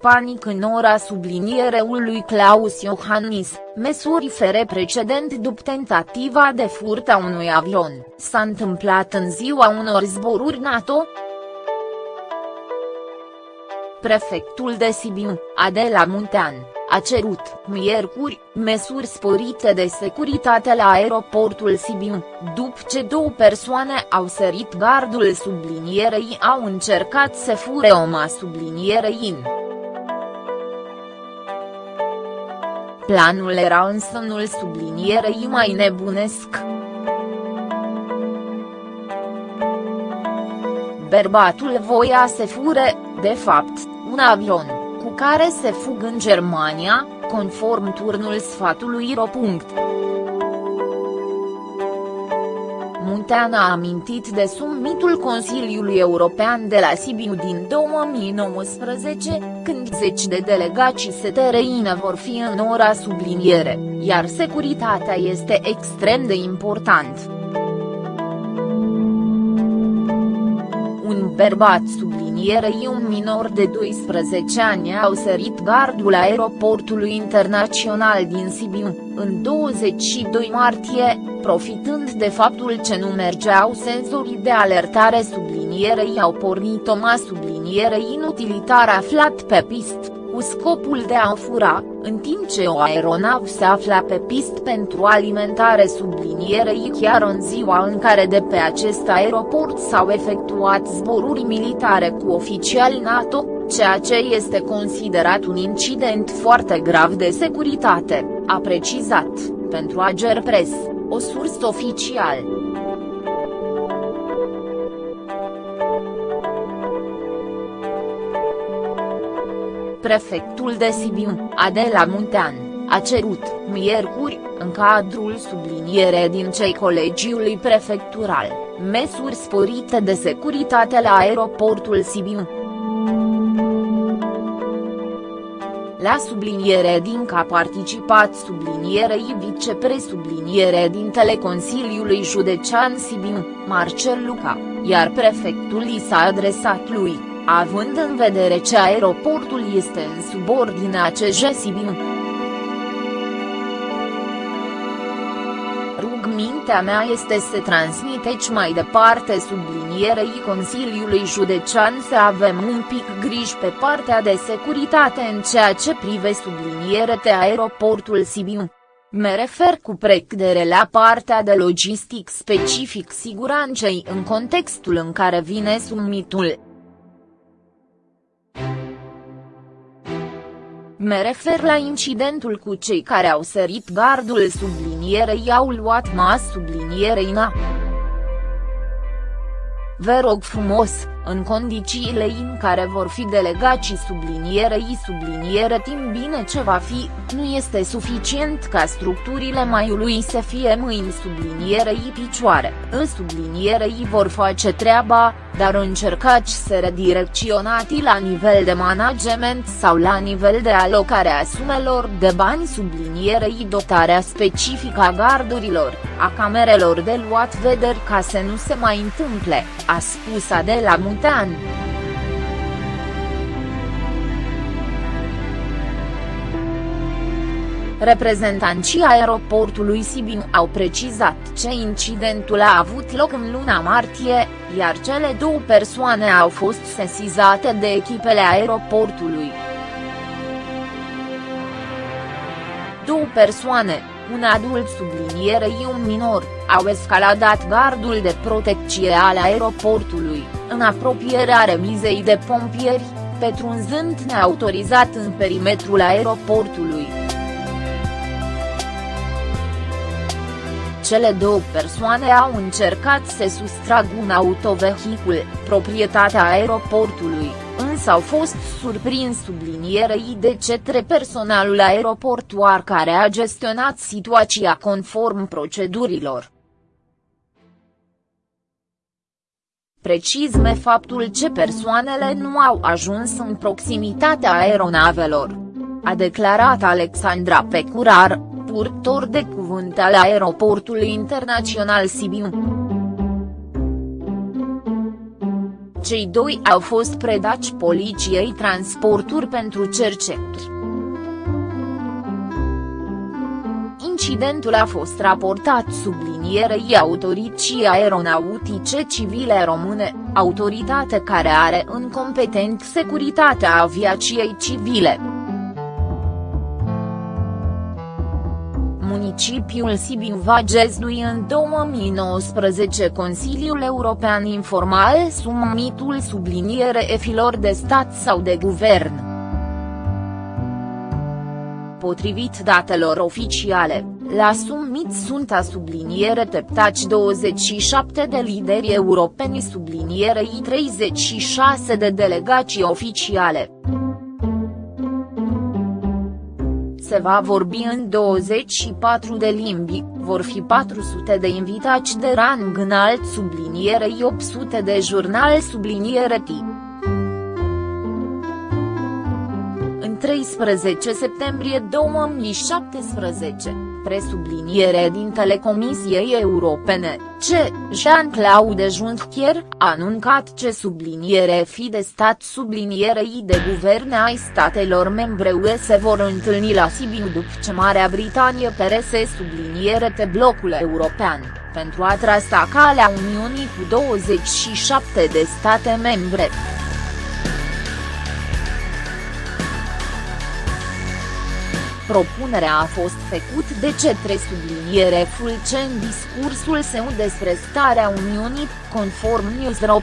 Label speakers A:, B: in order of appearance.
A: Panic în ora sublinierului Claus Iohannis, măsuri fere precedent după tentativa de furt a unui avion, s-a întâmplat în ziua unor zboruri NATO? Prefectul de Sibiu, Adela Muntean, a cerut, miercuri, măsuri sporite de securitate la aeroportul Sibiu, după ce două persoane au sărit gardul sublinierei au încercat să fure oma sublinierei în. Planul era însă unul sublinierei mai nebunesc. Bărbatul voia să fure, de fapt, un avion, cu care se fug în Germania, conform turnul sfatului Ro. Muntean a amintit de summitul Consiliului European de la Sibiu din 2019, când zeci de delegații STRINE vor fi în ora subliniere, iar securitatea este extrem de important. Un bărbat sublinierei un minor de 12 ani au sărit gardul aeroportului internațional din Sibiu, în 22 martie, profitând de faptul ce nu mergeau senzorii de alertare sublinierei au pornit o sublinierei inutilitar aflat pe pist, cu scopul de a fura, în timp ce o aeronav se afla pe pist pentru alimentare sublinierei chiar în ziua în care de pe acest aeroport s-au efectuat zboruri militare cu oficiali NATO, ceea ce este considerat un incident foarte grav de securitate, a precizat, pentru Agerpres, o sursă oficială. Prefectul de Sibiu, Adela Muntean, a cerut, miercuri, în cadrul subliniere din cei colegiului prefectural, măsuri sporite de securitate la aeroportul Sibiu. La subliniere din că a participat sublinierei vicepresubliniere din Consiliului Județean Sibiu, Marcel Luca, iar prefectul i s-a adresat lui, având în vedere ce aeroportul este în subordinea CJ Sibiu. Rugmintea mea este să transmiteți mai departe sublinierei Consiliului Județean să avem un pic griji pe partea de securitate în ceea ce prive de aeroportul Sibiu. Me refer cu precădere la partea de logistic specific siguranței în contextul în care vine summitul. Me refer la incidentul cu cei care au sărit gardul sublinierei au luat mas sublinierei na. Vă rog frumos, în condițiile în care vor fi delegații sublinierei subliniere timp bine ce va fi, nu este suficient ca structurile maiului să fie mâini sublinierei picioare, în sublinierei vor face treaba, dar încercați să redirecționați la nivel de management sau la nivel de alocare a sumelor de bani sublinierei dotarea specifică a gardurilor, a camerelor de luat vederi ca să nu se mai întâmple, a spus Adela Munte. Muntean. Reprezentanții aeroportului Sibiu au precizat ce incidentul a avut loc în luna martie, iar cele două persoane au fost sesizate de echipele aeroportului. Două persoane, un adult sublinierei un minor, au escaladat gardul de protecție al aeroportului, în apropierea remizei de pompieri, petrunzând neautorizat în perimetrul aeroportului. Cele două persoane au încercat să sustragă un autovehicul, proprietatea aeroportului, însă au fost surprins sublinierei de cetre personalul aeroportuar care a gestionat situația conform procedurilor. Precizme faptul ce persoanele nu au ajuns în proximitatea aeronavelor. A declarat Alexandra Pecurar, purtor de cuvânt al aeroportului internațional Sibiu. Cei doi au fost predați poliției transporturi pentru cerceturi. Incidentul a fost raportat sublinierei autorității aeronautice civile române, autoritate care are în competent securitatea aviației civile. Municipiul Sibiu va găzdui în 2019 Consiliul European Informal summitul subliniere efilor de stat sau de guvern. Potrivit datelor oficiale, la summit sunt a subliniere teptaci 27 de lideri europeni sublinierei 36 de delegații oficiale. Se va vorbi în 24 de limbi, vor fi 400 de invitați de rang înalt sublinierei 800 de jurnal subliniere tip. 13 septembrie 2017, presubliniere din Telecomisiei Europene, ce, Jean-Claude Juncker, a anuncat ce subliniere fi de stat sublinierei de guverne ai statelor membre UE se vor întâlni la Sibiu după ce Marea Britanie perese subliniere pe blocul european, pentru a trasa calea Uniunii cu 27 de state membre. Propunerea a fost făcut de cetre subliniere Fulce în discursul său despre starea Uniunii, conform Newsro.